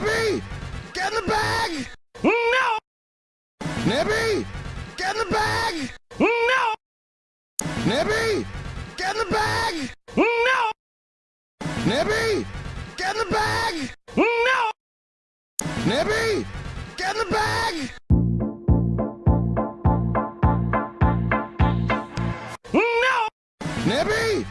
Nibby! Get in the bag! No! Nibby! Get in the bag! No! Nibby! Get in the bag! No! Nibby! Get in the bag! No! Nibby! Get in the bag! No! Nibby!